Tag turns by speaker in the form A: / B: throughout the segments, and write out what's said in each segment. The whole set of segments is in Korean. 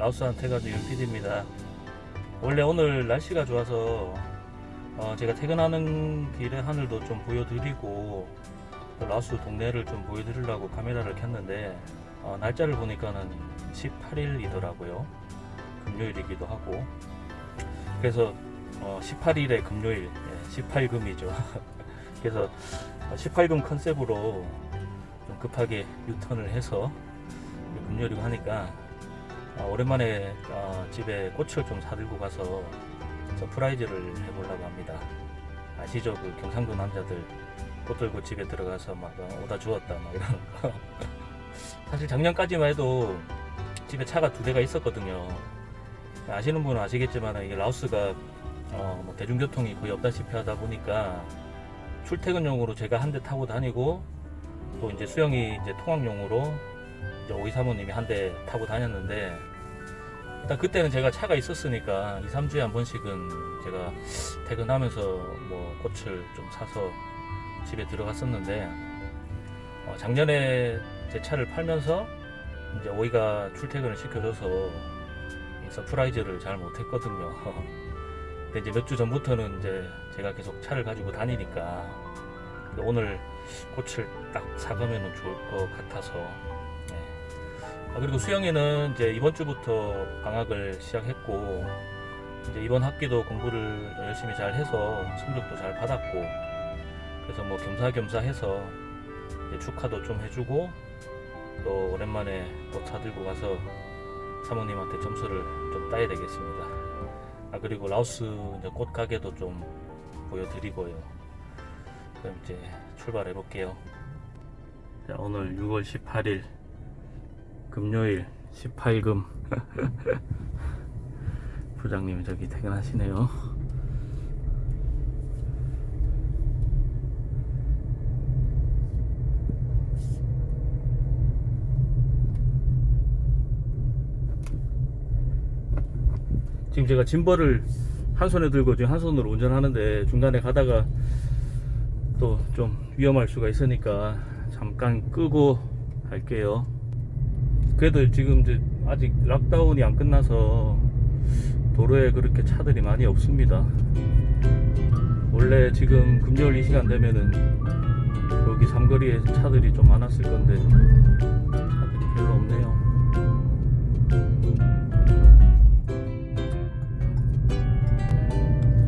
A: 라오스한테 가지고 윤PD입니다. 원래 오늘 날씨가 좋아서 어, 제가 퇴근하는 길에 하늘도 좀 보여드리고 또 라오스 동네를 좀 보여드리려고 카메라를 켰는데 어, 날짜를 보니까는 18일이더라고요. 금요일이기도 하고 그래서 어, 18일에 금요일, 예, 18금이죠. 그래서 18금 컨셉으로 좀 급하게 유턴을 해서 금요일이고 하니까 어, 오랜만에 어, 집에 꽃을 좀 사들고 가서 surprise를 해보려고 합니다. 아시죠? 그 경상도 남자들 꽃 들고 집에 들어가서 막 어, 오다 주웠다 막 이러는 거. 사실 작년까지만 해도 집에 차가 두 대가 있었거든요. 아시는 분은 아시겠지만 이게 라오스가 어, 뭐 대중교통이 거의 없다시피 하다 보니까 출퇴근용으로 제가 한 대 타고 다니고 또 이제 수영이 이제 통학용으로 이제 오이 사모님이 한 대 타고 다녔는데 일단 그때는 제가 차가 있었으니까 2, 3주에 한 번씩은 제가 퇴근하면서 뭐 꽃을 좀 사서 집에 들어갔었는데 어, 작년에 제 차를 팔면서 이제 오이가 출퇴근을 시켜줘서 이 surprise를 잘 못했거든요. 근데 이제 몇 주 전부터는 이제 제가 계속 차를 가지고 다니니까 오늘 꽃을 딱 사가면 좋을 것 같아서 그리고 수영이는 이제 이번 주부터 방학을 시작했고 이제 이번 학기도 공부를 열심히 잘 해서 성적도 잘 받았고 그래서 뭐 겸사겸사 해서 축하도 좀 해주고 또 오랜만에 꽃 사들고 가서 사모님한테 점수를 좀 따야 되겠습니다. 아 그리고 라오스 이제 꽃 가게도 좀 보여드리고요. 그럼 이제 출발해 볼게요. 자 오늘 6월 18일 금요일 18금 부장님이 저기 퇴근하시네요. 지금 제가 짐벌을 한 손에 들고 지금 한 손으로 운전하는데 중간에 가다가 또 좀 위험할 수가 있으니까 잠깐 끄고 갈게요. 그래도 지금 이제 아직 락다운이 안 끝나서 도로에 그렇게 차들이 많이 없습니다. 원래 지금 금요일 이 시간 되면은 여기 삼거리에 차들이 좀 많았을 건데 차들이 별로 없네요.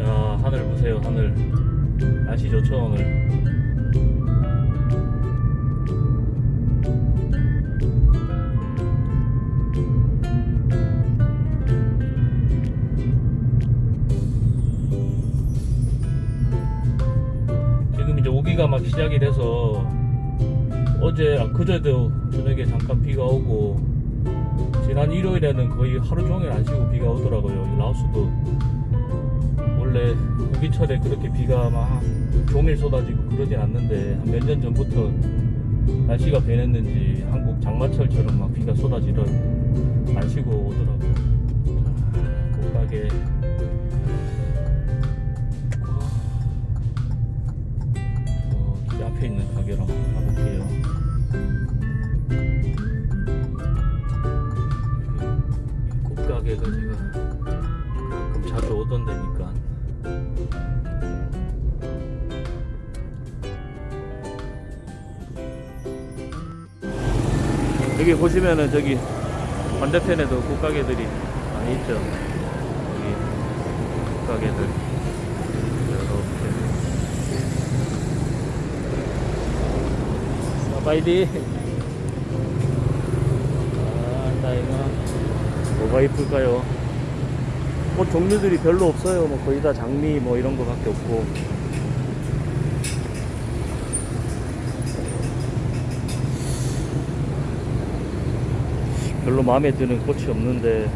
A: 야 하늘 보세요 하늘 날씨 좋죠 오늘 오기가 막 시작이 돼서 어제 아, 그제도 저녁에 잠깐 비가 오고 지난 일요일에는 거의 하루 종일 안 쉬고 비가 오더라고요. 이 라오스도. 원래 우기철에 그렇게 비가 막 종일 쏟아지고 그러진 않는데 한 몇 년 전부터 날씨가 변했는지 한국 장마철처럼 막 비가 쏟아지더 안 쉬고 오더라고요. 자, 꽃가게 앞에 있는 가게로 한번 가볼게요. 꽃가게가 제가 가끔 자주 오던 데니까. 여기 보시면은 저기 반대편에도 꽃가게들이 많이 있죠. 여기 꽃가게들 파이디 아 다이가 뭐가 이쁠까요? 뭐 종류들이 별로 없어요. 뭐 거의 다 장미 뭐 이런 거 밖에 없고. 별로 마음에 드는 꽃이 없는데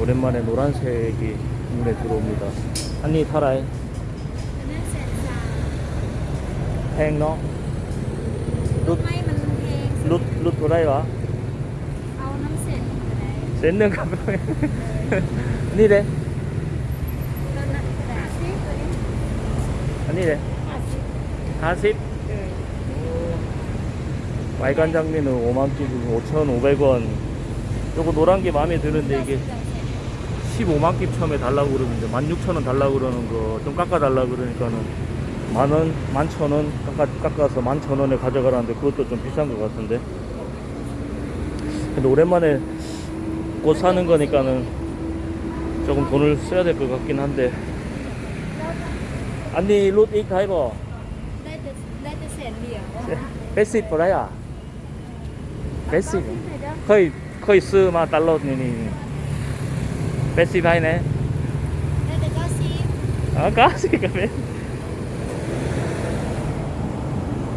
A: 오랜만에 노란색이 눈에 들어옵니다. 한입 타라이 팽너?
B: ทำไมมันแพง
A: 룻, 룻 도라이와
B: เอาน้ำเส้นก็ได้
A: 센는 가방 니래
B: แล้วนั่นก็ได้สิตัวนี้
A: 아니래
B: ห้าสิบ
A: 40
B: เออ
A: 빨간 장미는 5만 끼고 5,500원 요거 노란 게 마음에 드는데 이게 15만 깁 처음에 달라고 그러는데 16,000원 달라고 그러는 거 좀 깎아 달라고 그러니까는 만원, 만천원 깎아, 서 만천원에 가져가라는데 그것도 좀 비싼 것 같은데. 근데 오랜만에 꽃 사는 거니까는 조금 돈을 써야 될 것 같긴 한데. 아니 룻 이 타이버? 베시 프라야 베시
B: 거의
A: 거의 쓰마 달러니니 베시 바이네. 아까시가 베시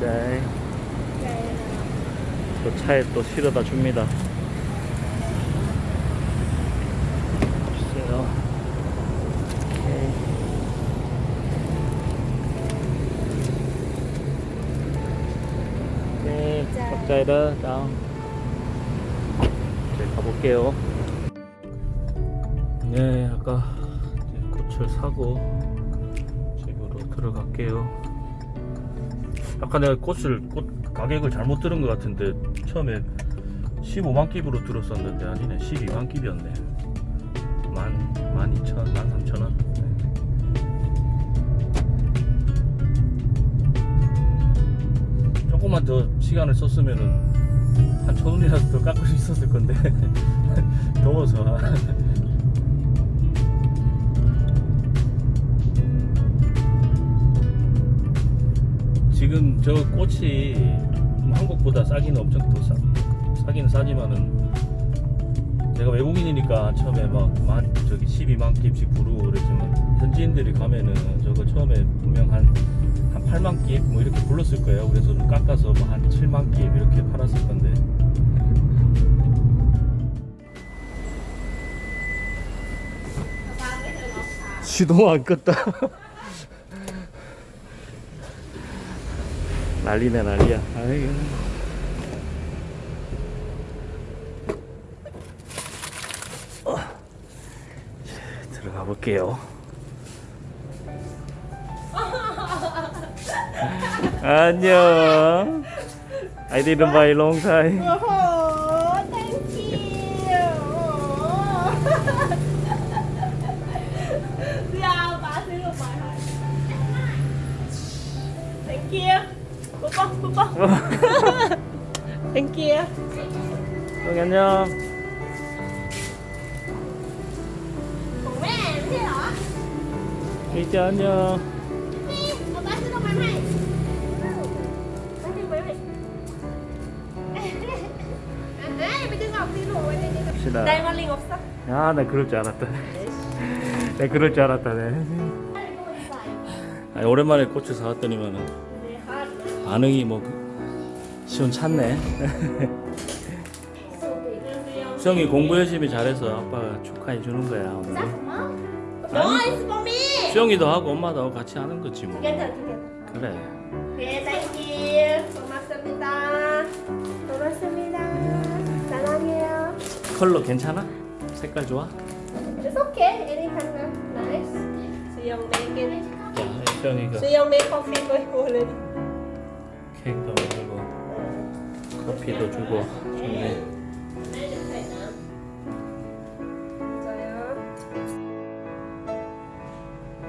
A: 자,
B: Đây
A: 또 차에 또 실어다 줍니다. 주세요. 오케이. 네, 각자이다 다음. 이제 가볼게요. 네, 아까 꽃을 사고 집으로 들어갈게요. 아까 내가 꽃을 꽃 가격을 잘못 들은 것 같은데 처음에 15만 깁으로 들었었는데 아니네 12만 깁이었네. 만, 만 2천, 만 3천 원? 조금만 더 시간을 썼으면은 한 천 원이라도 더 깎을 수 있었을 건데. 더워서 지금 저 꽃이 뭐 한국보다 싸기는 엄청 더 싸, 싸기는 싸지만은 제가 외국인이니까 처음에 막 만 저기 12만 깁씩 부르고 그랬지만 현지인들이 가면은 저거 처음에 분명 한, 한 8만 깁뭐 이렇게 불렀을 거예요. 그래서 좀 깎아서 뭐 한 7만 깁 이렇게 팔았을 건데. 시동 안 껐다. 난리네 난리야. 아이고. 어. 자, 들어가 볼게요. 안녕. I didn't buy long time.
B: Oh, thank you. Dạ, bà xin 뽀뽀. Thank you.
A: 형 안녕. 이제 안녕.
B: 아.
A: 갑시다.
B: Đây, con Linh 없어?
A: 아, 나 그럴 줄 알았다. 나 그럴 줄 알았다. 네. 아니, 오랜만에 꽃을 사왔더니만은 반응이 뭐 그- 시원찮네. 수영이 공부 열심히 잘해서 아빠가 축하해 주는 거야 오늘.
B: Me.
A: 수영이도 하고 엄마도 하고 같이 하는 거지 뭐. 그래.
B: Okay, thank you. 고맙습니다. 고맙습니다. 사랑해요.
A: 컬러 괜찮아? 색깔 좋아?
B: It's okay. Any color. Nice. 수영
A: 수영이가
B: 수영 coffee với cô lên.
A: 케이크도 주고 커피도 주고 좋네.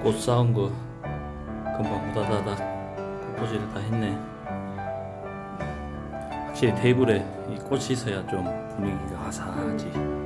A: 꽃 사온 거 금방 후다다닥 꽃꽂이를 다 했네. 확실히 테이블에 이 꽃이 있어야 좀 분위기가 아사하지.